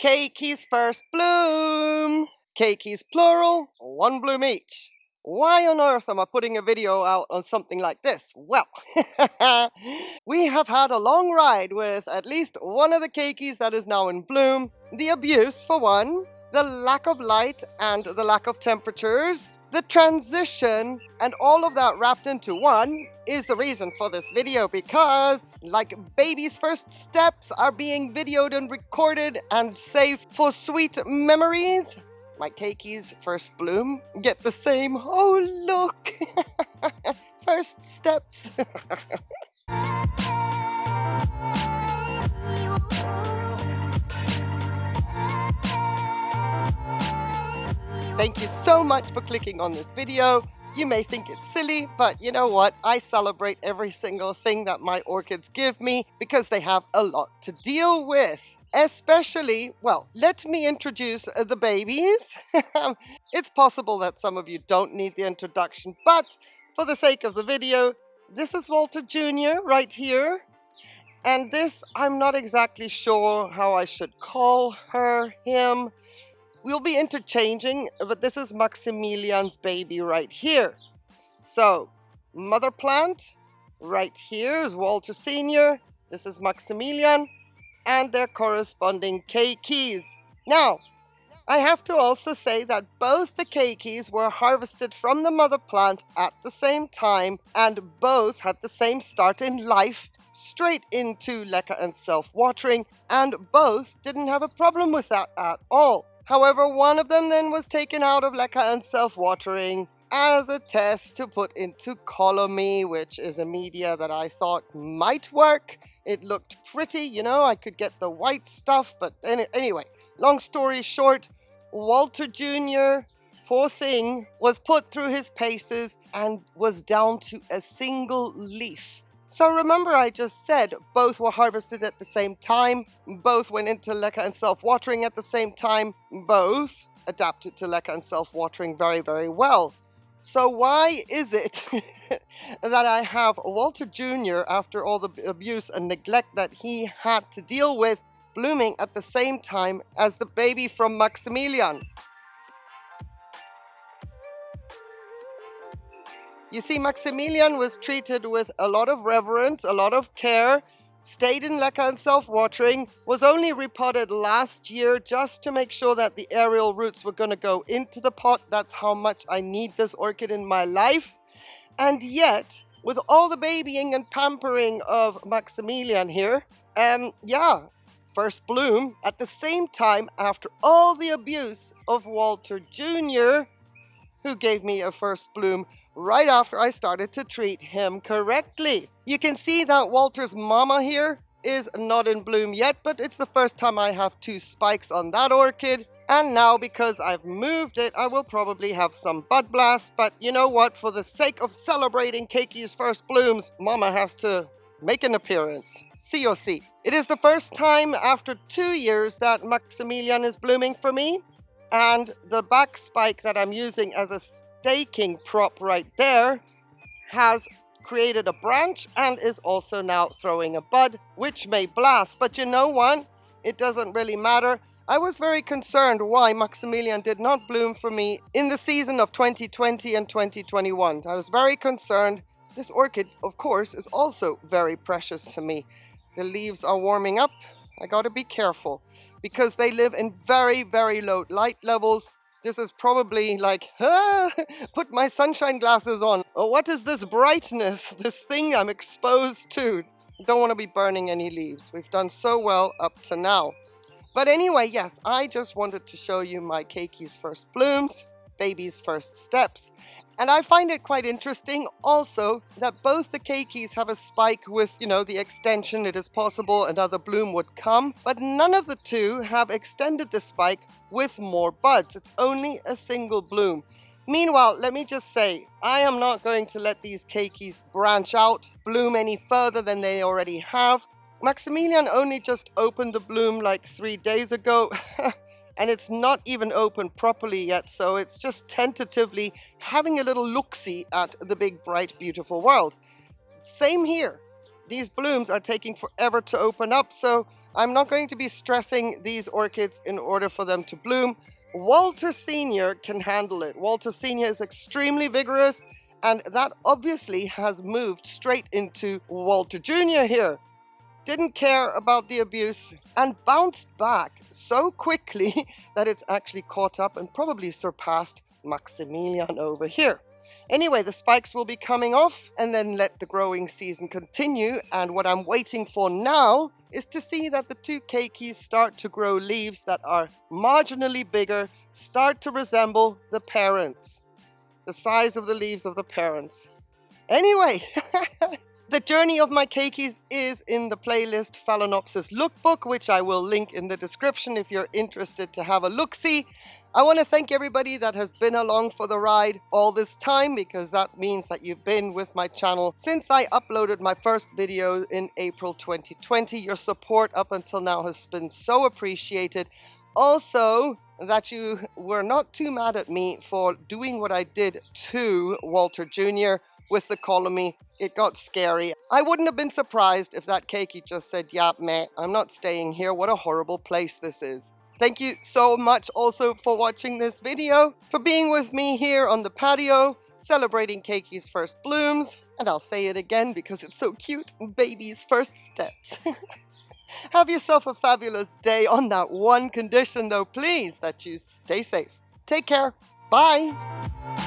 Keikis first bloom! Keikis plural, one bloom each. Why on earth am I putting a video out on something like this? Well, we have had a long ride with at least one of the keikis that is now in bloom. The abuse, for one, the lack of light and the lack of temperatures, the transition, and all of that wrapped into one is the reason for this video because, like baby's first steps are being videoed and recorded and saved for sweet memories, my keikis first bloom get the same, oh look, first steps. much for clicking on this video. You may think it's silly, but you know what? I celebrate every single thing that my orchids give me because they have a lot to deal with especially, well, let me introduce uh, the babies. it's possible that some of you don't need the introduction, but for the sake of the video, this is Walter Jr. right here. And this, I'm not exactly sure how I should call her, him. We'll be interchanging, but this is Maximilian's baby right here. So, mother plant, right here is Walter Sr. This is Maximilian and their corresponding keikis. Now, I have to also say that both the keikis were harvested from the mother plant at the same time and both had the same start in life straight into leca and self-watering and both didn't have a problem with that at all. However, one of them then was taken out of leca and self-watering as a test to put into Colomy, which is a media that I thought might work. It looked pretty, you know, I could get the white stuff, but any anyway, long story short, Walter Jr., poor thing, was put through his paces and was down to a single leaf. So remember I just said both were harvested at the same time, both went into leca and self-watering at the same time, both adapted to leca and self-watering very, very well. So why is it that I have Walter Jr., after all the abuse and neglect that he had to deal with, blooming at the same time as the baby from Maximilian? You see, Maximilian was treated with a lot of reverence, a lot of care, stayed in leca and self-watering, was only repotted last year just to make sure that the aerial roots were going to go into the pot. That's how much I need this orchid in my life. And yet, with all the babying and pampering of Maximilian here, um, yeah, first bloom at the same time after all the abuse of Walter Jr., who gave me a first bloom right after I started to treat him correctly. You can see that Walter's mama here is not in bloom yet, but it's the first time I have two spikes on that orchid. And now because I've moved it, I will probably have some bud blast. But you know what? For the sake of celebrating Keiki's first blooms, Mama has to make an appearance. COC. It is the first time after two years that Maximilian is blooming for me. And the back spike that I'm using as a staking prop right there has created a branch and is also now throwing a bud, which may blast. But you know what? It doesn't really matter. I was very concerned why Maximilian did not bloom for me in the season of 2020 and 2021. I was very concerned. This orchid, of course, is also very precious to me. The leaves are warming up. I gotta be careful because they live in very, very low light levels this is probably like, ah, put my sunshine glasses on. Oh, what is this brightness, this thing I'm exposed to? Don't want to be burning any leaves. We've done so well up to now. But anyway, yes, I just wanted to show you my Keiki's first blooms baby's first steps. And I find it quite interesting also that both the keikis have a spike with, you know, the extension. It is possible another bloom would come, but none of the two have extended the spike with more buds. It's only a single bloom. Meanwhile, let me just say, I am not going to let these keikis branch out, bloom any further than they already have. Maximilian only just opened the bloom like three days ago. and it's not even open properly yet, so it's just tentatively having a little look-see at the big, bright, beautiful world. Same here. These blooms are taking forever to open up, so I'm not going to be stressing these orchids in order for them to bloom. Walter Sr. can handle it. Walter Sr. is extremely vigorous, and that obviously has moved straight into Walter Jr. here. Didn't care about the abuse and bounced back so quickly that it's actually caught up and probably surpassed Maximilian over here. Anyway, the spikes will be coming off and then let the growing season continue. And what I'm waiting for now is to see that the two keikis start to grow leaves that are marginally bigger, start to resemble the parents, the size of the leaves of the parents. Anyway, The journey of my keikis is in the playlist Phalaenopsis Lookbook, which I will link in the description if you're interested to have a look-see. I want to thank everybody that has been along for the ride all this time because that means that you've been with my channel since I uploaded my first video in April 2020. Your support up until now has been so appreciated. Also, that you were not too mad at me for doing what I did to Walter Jr with the colony. It got scary. I wouldn't have been surprised if that keiki just said, yeah, meh, I'm not staying here. What a horrible place this is. Thank you so much also for watching this video, for being with me here on the patio, celebrating Keiki's first blooms, and I'll say it again because it's so cute, baby's first steps. Have yourself a fabulous day on that one condition though, please, that you stay safe. Take care. Bye.